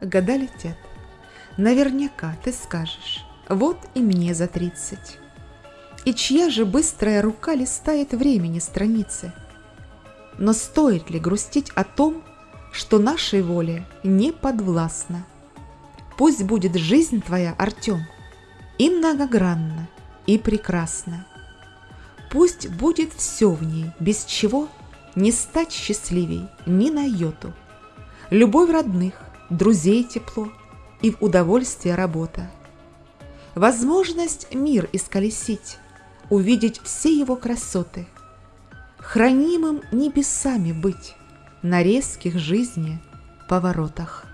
года летят. Наверняка ты скажешь, вот и мне за тридцать. И чья же быстрая рука листает времени страницы? Но стоит ли грустить о том, что нашей воле не подвластно? Пусть будет жизнь твоя, Артем, и многогранна, и прекрасна. Пусть будет все в ней, без чего не стать счастливей ни на йоту. Любовь родных, друзей тепло и в удовольствие работа. Возможность мир исколесить, увидеть все его красоты, хранимым небесами быть на резких жизни поворотах.